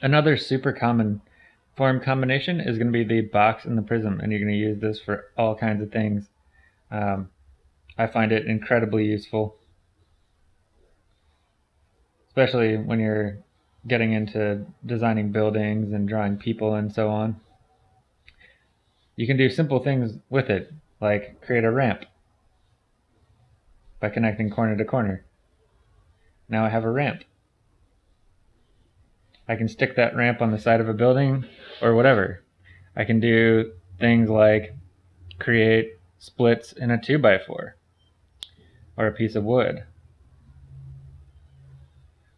Another super common form combination is going to be the box and the prism, and you're going to use this for all kinds of things. Um, I find it incredibly useful, especially when you're getting into designing buildings and drawing people and so on. You can do simple things with it, like create a ramp by connecting corner to corner. Now I have a ramp. I can stick that ramp on the side of a building or whatever. I can do things like create splits in a 2x4 or a piece of wood.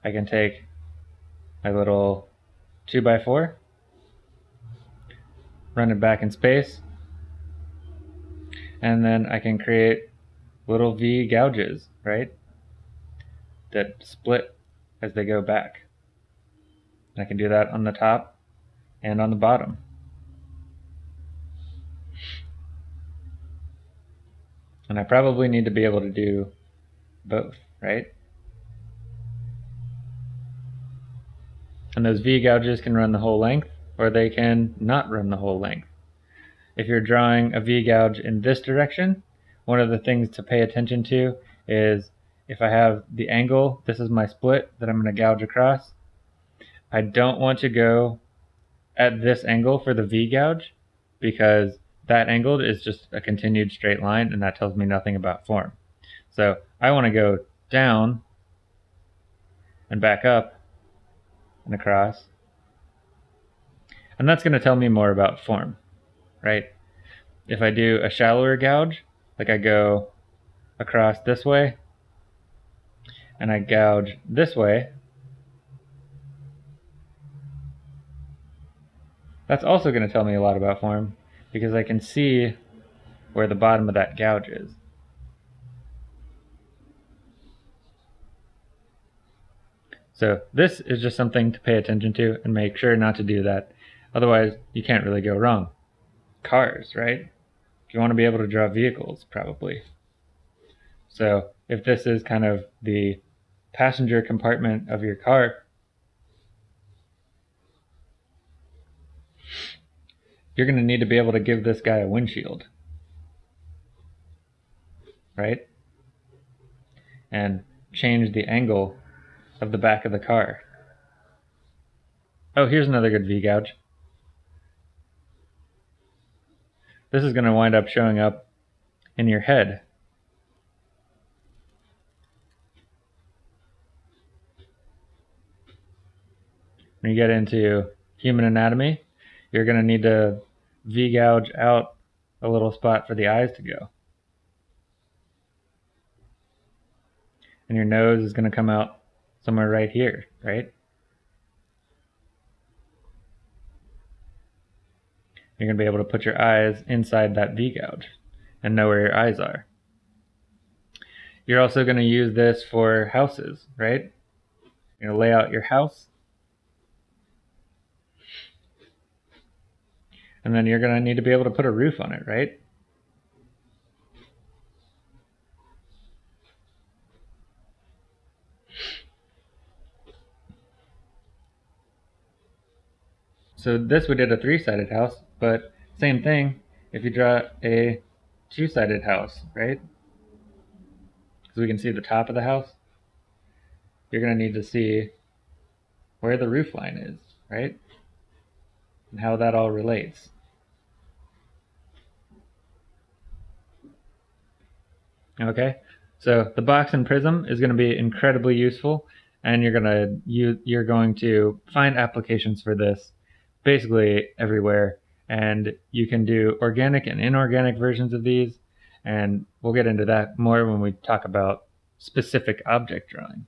I can take my little 2x4, run it back in space, and then I can create little V gouges, right? That split as they go back. I can do that on the top and on the bottom. And I probably need to be able to do both, right? And those V gouges can run the whole length, or they can not run the whole length. If you're drawing a V gouge in this direction, one of the things to pay attention to is if I have the angle, this is my split that I'm going to gouge across. I don't want to go at this angle for the V gouge because that angle is just a continued straight line and that tells me nothing about form. So I want to go down and back up and across. And that's going to tell me more about form, right? If I do a shallower gouge, like I go across this way and I gouge this way, That's also going to tell me a lot about form because I can see where the bottom of that gouge is. So this is just something to pay attention to and make sure not to do that. Otherwise, you can't really go wrong. Cars, right? You want to be able to draw vehicles, probably. So if this is kind of the passenger compartment of your car, you're going to need to be able to give this guy a windshield. Right? And change the angle of the back of the car. Oh, here's another good V-gouge. This is going to wind up showing up in your head. When you get into human anatomy, you're going to need to V-gouge out a little spot for the eyes to go. And your nose is going to come out somewhere right here, right? You're going to be able to put your eyes inside that V-gouge and know where your eyes are. You're also going to use this for houses, right? You're going to lay out your house And then you're going to need to be able to put a roof on it, right? So this we did a three-sided house, but same thing if you draw a two-sided house, right? Because we can see the top of the house. You're going to need to see where the roof line is, right? And how that all relates. Okay, so the box and prism is going to be incredibly useful, and you're going to you you're going to find applications for this basically everywhere, and you can do organic and inorganic versions of these, and we'll get into that more when we talk about specific object drawing.